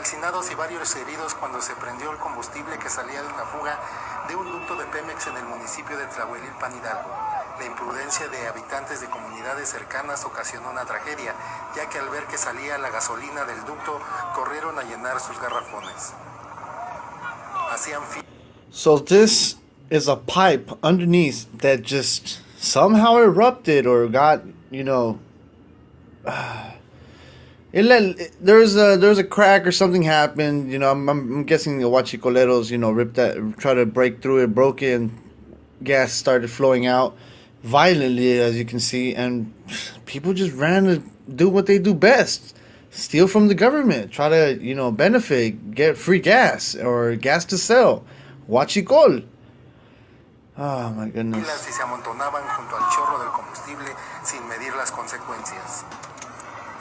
calcinados y varios heridos cuando se prendió el combustible que salía de una fuga de un ducto de Pemex en el municipio de Tlahuelilpan Hidalgo. La imprudencia de habitantes de comunidades cercanas ocasionó una tragedia, ya que al ver que salía la gasolina del ducto, corrieron a llenar sus garrafones. Hacían So this is a pipe underneath that just somehow erupted or got, you know, it let there's a there's a crack or something happened. You know, I'm, I'm guessing the huachicoleros, you know, ripped that, try to break through it, broke it, and gas started flowing out violently, as you can see, and people just ran to do what they do best: steal from the government, try to you know benefit, get free gas or gas to sell. Watch it Huachicol. Oh ah, my goodness. y se amontonaban junto al chorro.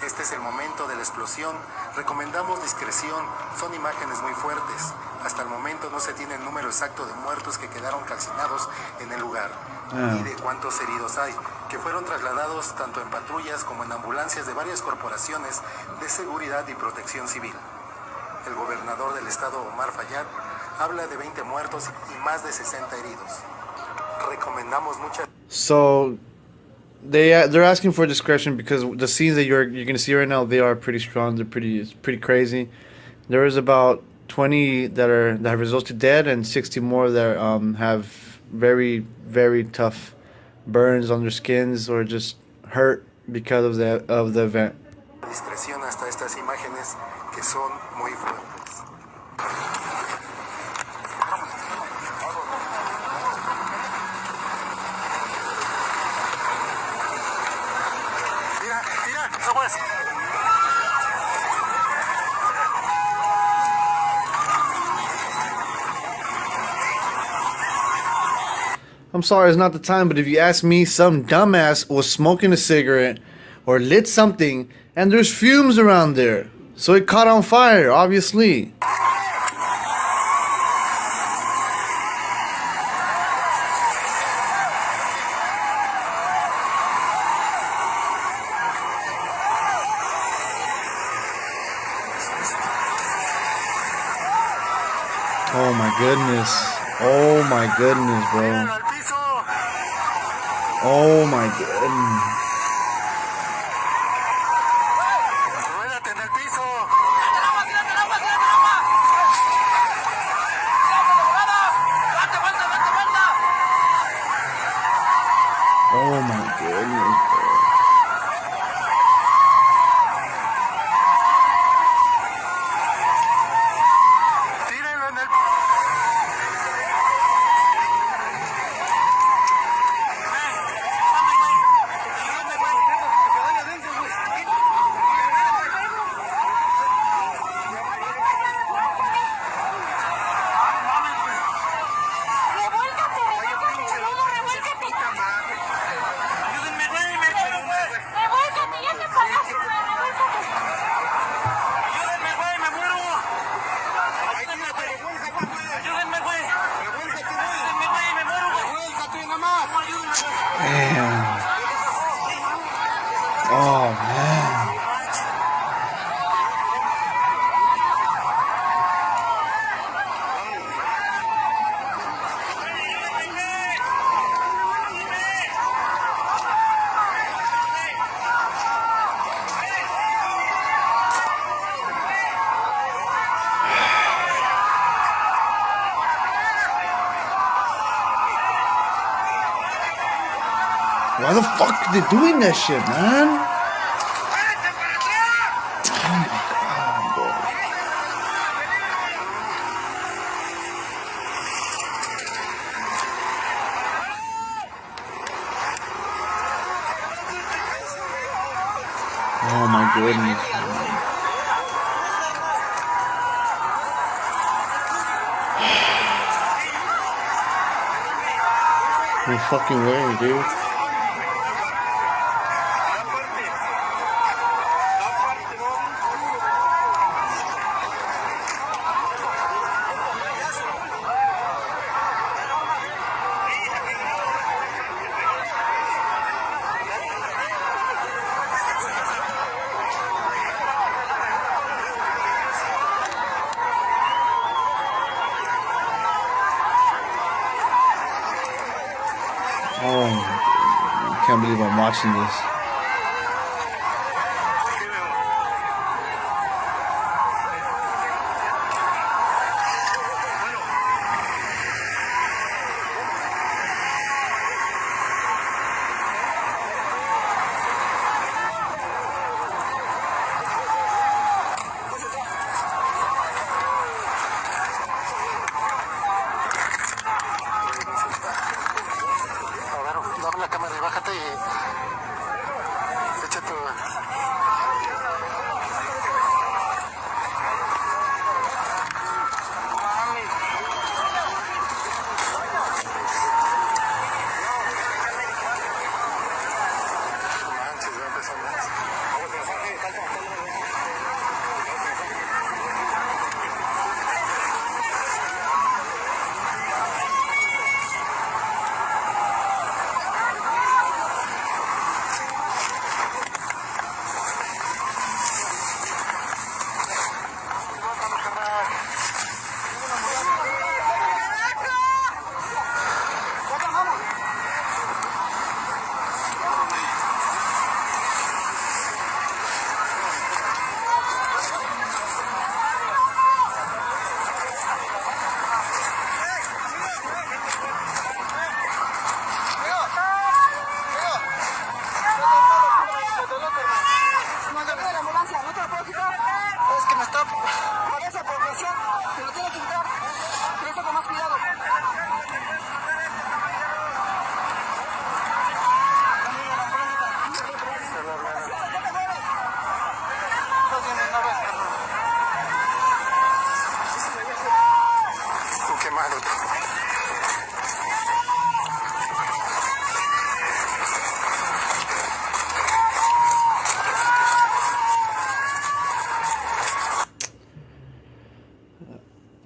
Este es el momento de la explosión. Recomendamos discreción. Son imágenes muy fuertes. Hasta el momento no se tiene el número exacto de muertos que quedaron calcinados en el lugar. Ah. Ni de cuántos heridos hay, que fueron trasladados tanto en patrullas como en ambulancias de varias corporaciones de seguridad y protección civil. El gobernador del estado, Omar Fayad, habla de 20 muertos y más de 60 heridos. Recomendamos mucha So they uh, they're asking for discretion because the scenes that you're you're gonna see right now they are pretty strong. They're pretty it's pretty crazy. There is about twenty that are that have resulted dead and sixty more that um, have very very tough burns on their skins or just hurt because of the of the event. I'm sorry, it's not the time, but if you ask me, some dumbass was smoking a cigarette or lit something, and there's fumes around there. So it caught on fire, obviously. Oh my goodness. Oh my goodness, bro. Oh my goodness. Güey! Damn. Oh man. Why the fuck are they doing that shit, man? Oh my goodness. No fucking way, dude. Oh, I can't believe I'm watching this. Cámara y bájate y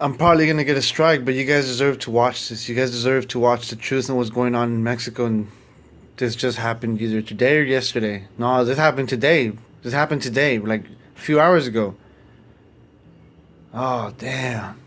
I'm probably gonna get a strike, but you guys deserve to watch this. You guys deserve to watch the truth and what's going on in Mexico. And this just happened either today or yesterday. No, this happened today. This happened today, like a few hours ago. Oh damn!